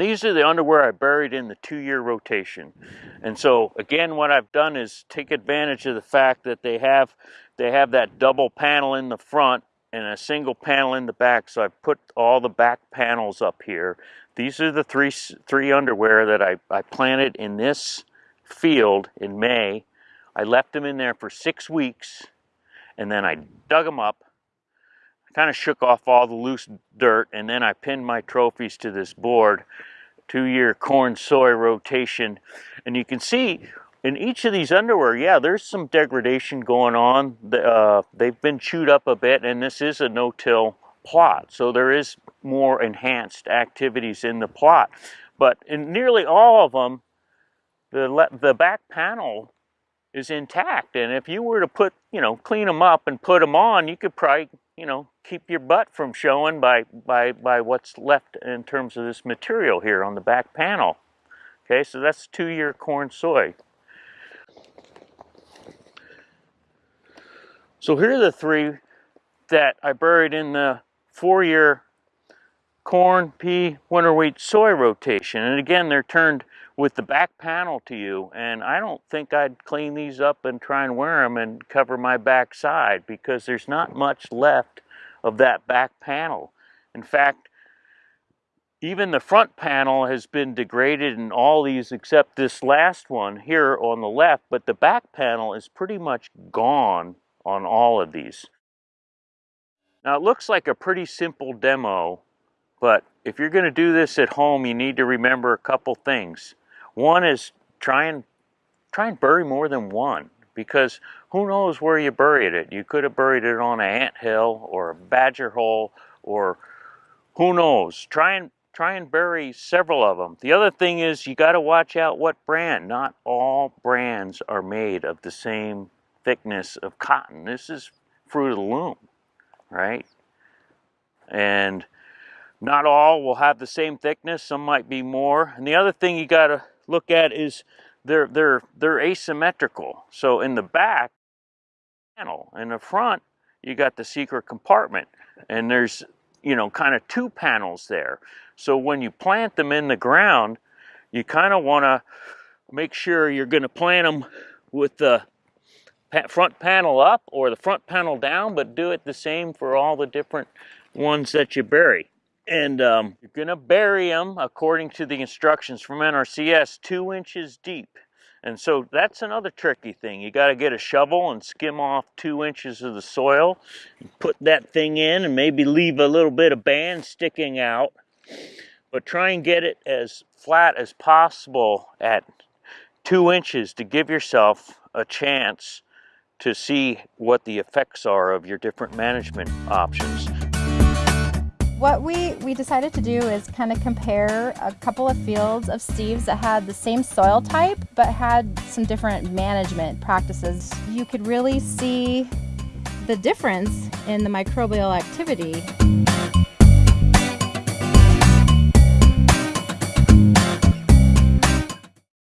these are the underwear I buried in the two-year rotation. And so again, what I've done is take advantage of the fact that they have they have that double panel in the front and a single panel in the back. So I've put all the back panels up here. These are the three three underwear that I, I planted in this field in May. I left them in there for six weeks and then I dug them up kind of shook off all the loose dirt and then I pinned my trophies to this board two-year corn soy rotation. And you can see in each of these underwear yeah there's some degradation going on. Uh, they've been chewed up a bit and this is a no-till plot. So there is more enhanced activities in the plot. But in nearly all of them the, the back panel is intact. And if you were to put you know clean them up and put them on you could probably you know, keep your butt from showing by, by, by what's left in terms of this material here on the back panel. Okay, so that's two-year corn soy. So here are the three that I buried in the four-year corn, pea, winter wheat, soy rotation. And again, they're turned with the back panel to you. And I don't think I'd clean these up and try and wear them and cover my back side because there's not much left of that back panel. In fact, even the front panel has been degraded in all these except this last one here on the left, but the back panel is pretty much gone on all of these. Now it looks like a pretty simple demo but if you're going to do this at home, you need to remember a couple things. One is try and try and bury more than one because who knows where you buried it. You could have buried it on an ant hill or a badger hole or who knows. Try and try and bury several of them. The other thing is you got to watch out what brand. Not all brands are made of the same thickness of cotton. This is fruit of the loom, right? And not all will have the same thickness, some might be more. And the other thing you got to look at is they're, they're, they're asymmetrical. So in the back panel, in the front, you got the secret compartment. And there's, you know, kind of two panels there. So when you plant them in the ground, you kind of want to make sure you're going to plant them with the front panel up or the front panel down, but do it the same for all the different ones that you bury. And um, you're going to bury them, according to the instructions from NRCS, two inches deep. And so that's another tricky thing. You got to get a shovel and skim off two inches of the soil, put that thing in, and maybe leave a little bit of band sticking out. But try and get it as flat as possible at two inches to give yourself a chance to see what the effects are of your different management options. What we, we decided to do is kind of compare a couple of fields of Steve's that had the same soil type but had some different management practices. You could really see the difference in the microbial activity.